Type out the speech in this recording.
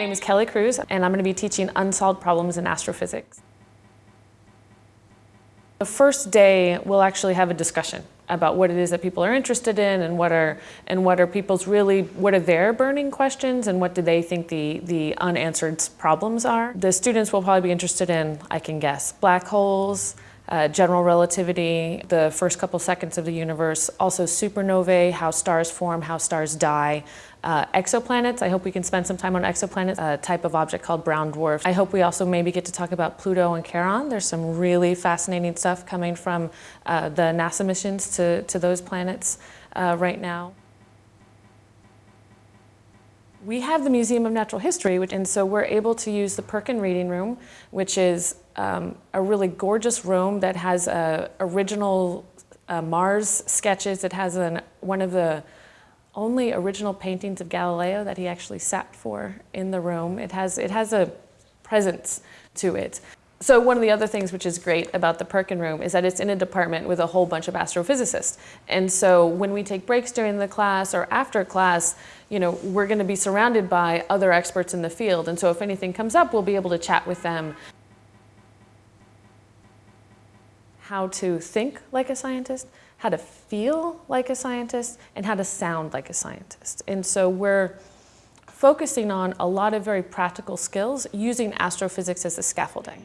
name is Kelle Cruz, and I'm going to be teaching unsolved problems in astrophysics. The first day, we'll actually have a discussion about what it is that people are interested in and what are and what are people's really what are their burning questions and what do they think the the unanswered problems are. The students will probably be interested in, I can guess, black holes, uh, general relativity, the first couple seconds of the universe, also supernovae, how stars form, how stars die, uh, exoplanets. I hope we can spend some time on exoplanets, a type of object called brown dwarf. I hope we also maybe get to talk about Pluto and Charon. There's some really fascinating stuff coming from uh, the NASA missions to, to those planets uh, right now. We have the Museum of Natural History, which, and so we're able to use the Perkin Reading Room, which is um, a really gorgeous room that has uh, original uh, Mars sketches. It has an, one of the only original paintings of Galileo that he actually sat for in the room. It has, it has a presence to it. So one of the other things which is great about the Perkin room is that it's in a department with a whole bunch of astrophysicists. And so when we take breaks during the class or after class, you know, we're going to be surrounded by other experts in the field. And so if anything comes up, we'll be able to chat with them. How to think like a scientist, how to feel like a scientist, and how to sound like a scientist. And so we're focusing on a lot of very practical skills using astrophysics as a scaffolding.